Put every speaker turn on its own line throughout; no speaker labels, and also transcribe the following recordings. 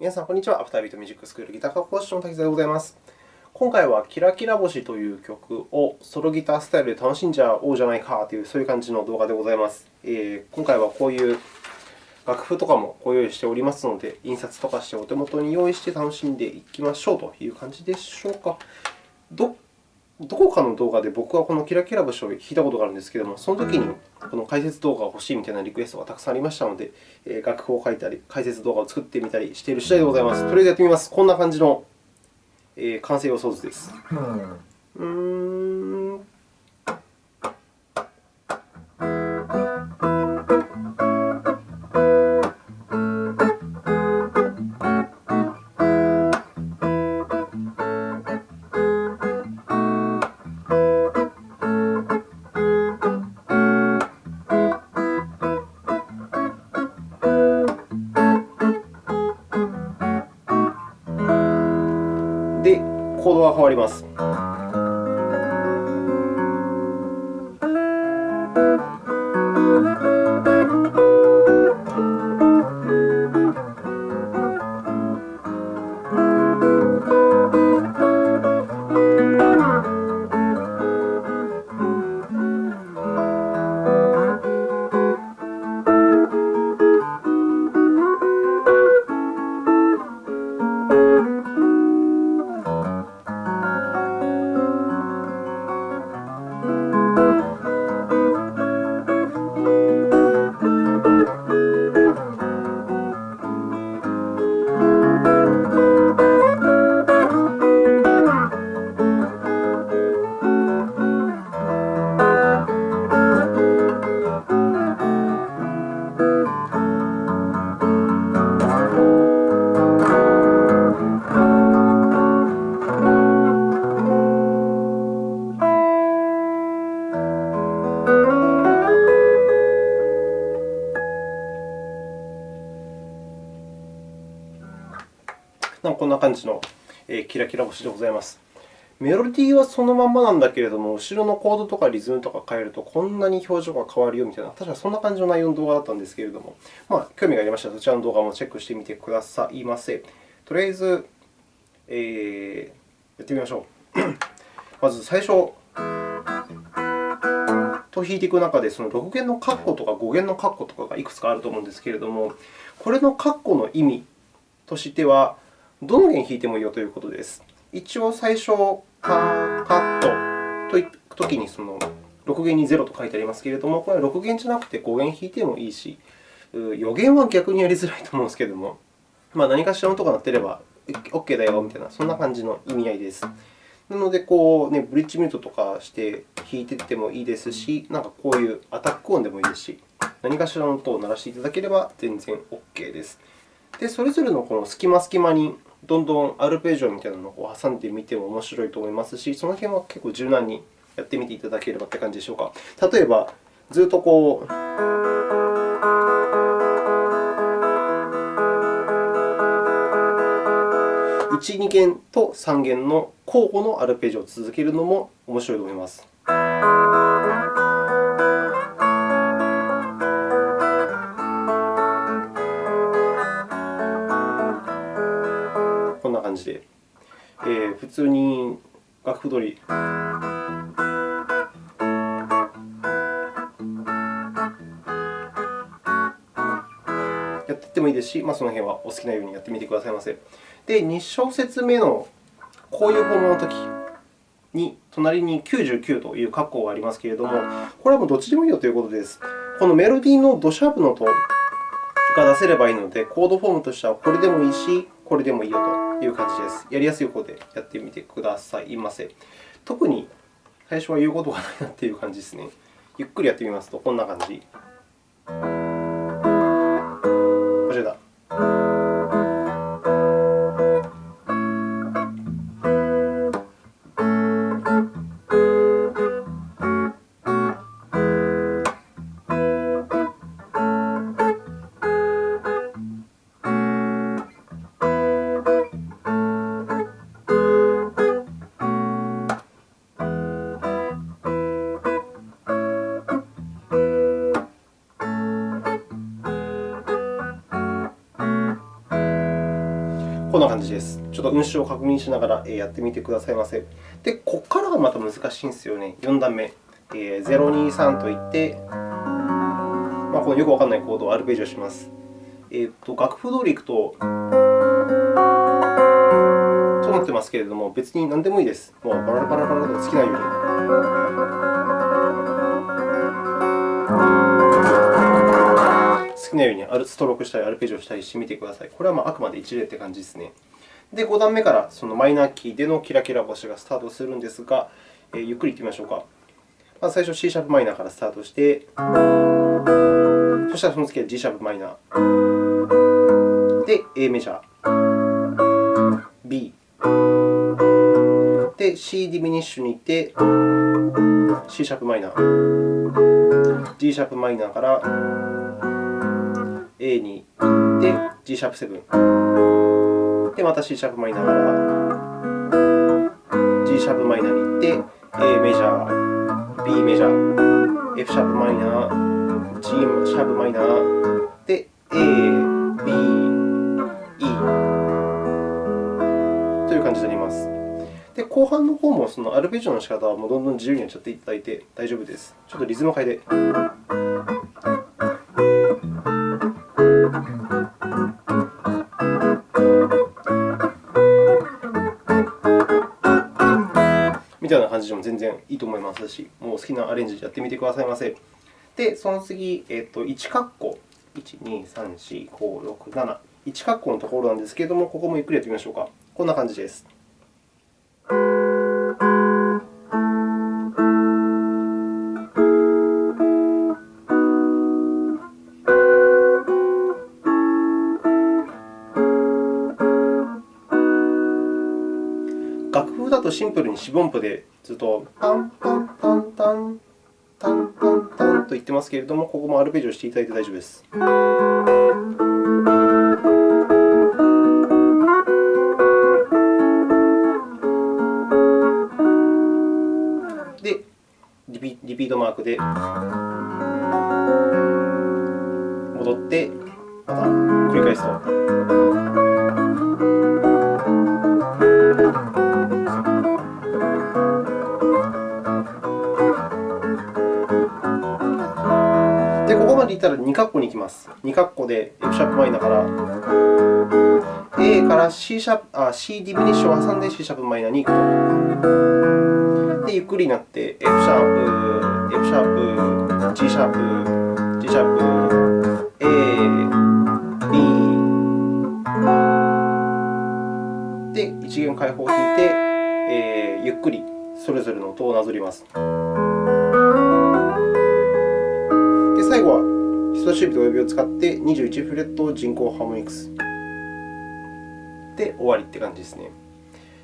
皆さん、こんにちは。アフタービートミュージックスクールギター科講師の滝沢でございます。今回は、キラキラ星という曲をソロギタースタイルで楽しんじゃおうじゃないかという、そういう感じの動画でございます。えー、今回はこういう楽譜とかもご用意しておりますので、印刷とかしてお手元に用意して楽しんでいきましょうという感じでしょうか。どどこかの動画で僕はこのキラキラ星を弾いたことがあるんですけれども、その時にこの解説動画が欲しいみたいなリクエストがたくさんありましたので、楽譜を書いたり、解説動画を作ってみたりしている次第でございます。とりあえずやってみます。こんな感じの完成予想図です。うーんこんな感じのキラキラ星でございます。メロディーはそのまんまなんだけれども、後ろのコードとかリズムとか変えると、こんなに表情が変わるよみたいな、確かそんな感じの内容の動画だったんですけれども、まあ、興味がありましたら、そちらの動画もチェックしてみてくださいませ。とりあえず、えー、やってみましょう。まず最初、と弾いていく中で、その6弦のカッコとか5弦のカッコとかがいくつかあると思うんですけれども、これのカッコの意味としては、どの弦弾いてもいいよということです。一応、最初、カカットといくときにその6弦に0と書いてありますけれども、これは6弦じゃなくて5弦弾いてもいいし、4弦は逆にやりづらいと思うんですけれども、まあ、何かしらの音が鳴っていれば OK だよみたいな、そんな感じの意味合いです。なので、こうね、ブリッジミュートとかして弾いていってもいいですし、なんかこういうアタック音でもいいですし、何かしらの音を鳴らしていただければ全然 OK です。で、それぞれのこの隙間隙間にどんどんアルペジオみたいなのを挟んでみても面白いと思いますし、その辺は結構柔軟にやってみていただければという感じでしょうか。例えば、ずっとこう、1、2弦と3弦の交互のアルペジオを続けるのも面白いと思います。えー、普通に楽譜取り。やっていってもいいですし、まあ、その辺はお好きなようにやってみてくださいませ。で、2小節目のこういうフォームのときに、隣に99という括弧がありますけれども、これはもうどっちでもいいよということです。このメロディーのドシャープの音が出せればいいので、コードフォームとしてはこれでもいいし、これでもいいよという感じです。やりやすい方でやってみてくださいませ。特に最初は言うことがないなという感じですね。ゆっくりやってみますと、こんな感じ。こんな感じです。ちょっと運指を確認しながらやってみてくださいませ。で、ここからがまた難しいんですよね。4段目。えー、023といって、まあ、このよくわからないコードをアルペジオします。えーと、楽譜通りいくと、となってますけれども、別に何でもいいです。もうバラバラバラと好きなように。好きなようにストロークしたり、アルペジオしたりしてみてください。これはまああくまで一例という感じですね。で、5段目からそのマイナーキーでのキラキラ星がスタートするんですが、えー、ゆっくりいってみましょうか。まず最初 C シャープマイナーからスタートして、そしたらその次は G シャープマイナー。で、A メジャー、B。で、C ディミニッシュに行って、C シャープマイナー、G シャープマイナーから A に行って、G シャープ7。で、また C シャープマイナーから G シャープマイナーに行って、A メジャー、B メジャー、F シャープマイナー、G シャープマイナー、で、A、B、E という感じになります。で、後半の方もそのアルペジオの仕方はもうどんどん自由にやっちゃっていただいて大丈夫です。ちょっとリズムを変えて。感じでも全然いいと思いますし、もう好きなアレンジやってみてくださいませ。で、その次、えっと、1括弧、1、2、3、4、5、6、7、1括弧のところなんですけれども、ここもゆっくりやってみましょうか。こんな感じです。とシンプルに四分音符でずっとタンタンタンタンタンタンタンと言ってますけれども、ここもアルペジオしていただいて大丈夫です。で、リピートマークで戻って、また繰り返すと。でいたら2括弧に行きます。2括弧で F シャープマイナーから A から C シャープあ C ディミニッシュを挟んで C シャープマイナーに行くと。で、ゆっくりになって F シャープ、F シャープ、G シャープ、G シャープ、A、B。で、一弦開放を弾いて、えー、ゆっくりそれぞれの音をなぞります。で、最後は人差し指と親指を使って21フレット人工ハーモニクスで終わりって感じですね。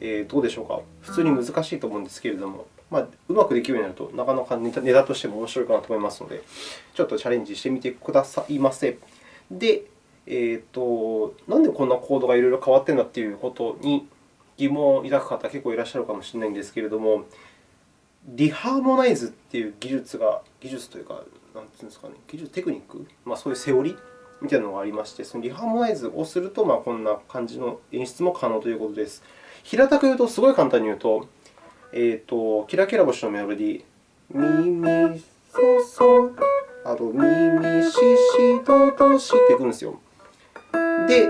えー、どうでしょうか？普通に難しいと思うんですけれども、まあ、うまくできるようになると、なかなかネタネタとしても面白いかなと思いますので、ちょっとチャレンジしてみてくださいませ。で、えーと、なんでこんなコードがいろいろ変わっているんだということに疑問を抱く方、結構いらっしゃるかもしれないんですけれども、リハーモナイズという技術が、技術というか、なんていうんですかね、技術、テクニック、まあ、そういうセオリー？みたいなのがありまして、そのリハーモナイズをすると、まあ、こんな感じの演出も可能ということです。平たく言うと、すごい簡単に言うと、えーと、キラキラ星のメロディー、ミミソソ、あとミミシシドドシっていくんですよ。で、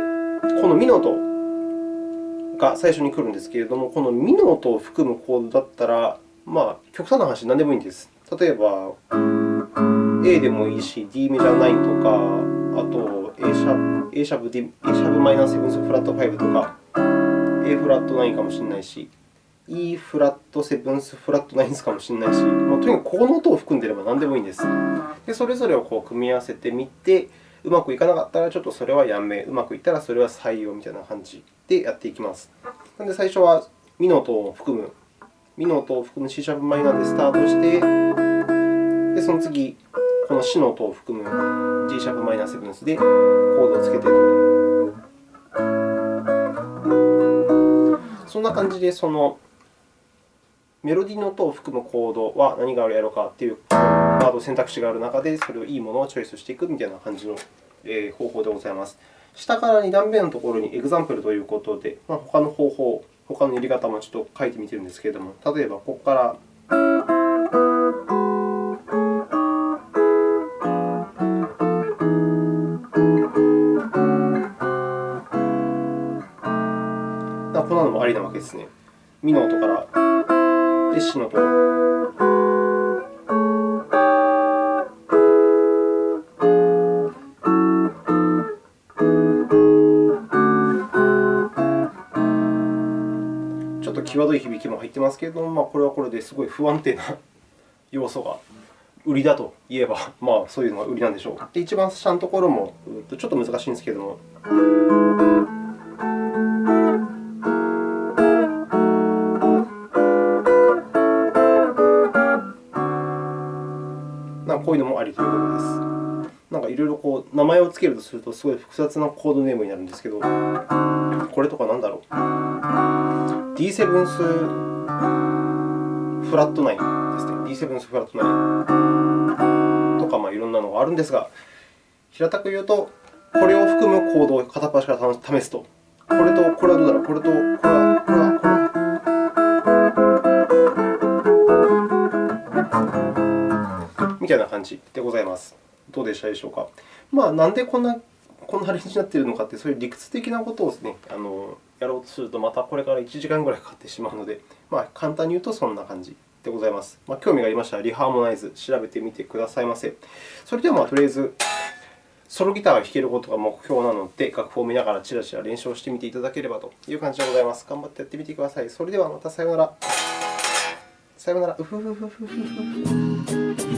このミの音が最初に来るんですけれども、このミの音を含むコードだったら、まあ、極端な話、何でもいいんです。例えば、A でもいいし、D メジャー9とか、あと A シャープ、A シャープ、D、A シャープマイナーセブンスフラット5とか、A フラット9かもしれないし、E フラットセブンスフラット9かもしれないし、もうとにかくここの音を含んでいれば何でもいいんです。でそれぞれをこう組み合わせてみて、うまくいかなかったらちょっとそれはやめ、うまくいったらそれは採用みたいな感じでやっていきます。なので最初はミの音を含む、ミの音を含む C シャープマイナーでスタートして、でその次、このシの音を含む G シャープマイナーセブンスでコードをつけてと。そんな感じで、そのメロディーの音を含むコードは何があるやろうかというワード選択肢がある中で、それをいいものをチョイスしていくみたいな感じの方法でございます。下から2段目のところにエグザンプルということで、ま、他の方法、他の入れ方もちょっと書いてみてるんですけれども、例えばここからありなわけですね。ミの音からでシの音。ちょっと際どい響きも入ってますけれども、まあ、これはこれですごい不安定な要素が売りだと言えば、まあ、そういうのが売りなんでしょう。で、一番下のところもちょっと難しいんですけれども。こういうのもありということです。なんかいろいろこう名前をつけるとすると、すごい複雑なコードネームになるんですけど、これとかなんだろう？D7 スフラット9ですね。D7 スフラット9とか、まあ、いろんなのがあるんですが、平たく言うと、これを含むコードを片っ端から試すと。これと、これはどうだろう？これと、これは、これは、みたいな感じでございます。どうでしたでしょうか？まあ、なんでこんなこんなアレンジになっているのかって、そういう理屈的なことをですね、あのやろうとすると、またこれから1時間ぐらいかかってしまうので、まあ、簡単に言うとそんな感じでございます。まあ、興味がありましたら、リハーモナイズ調べてみてくださいませ。それでは、まあ、とりあえず、ソロギターが弾けることが目標なので、楽譜を見ながらチラチラ練習をしてみていただければという感じでございます。頑張ってやってみてください。それではまたさようなら。さようなら。うふふふふふ。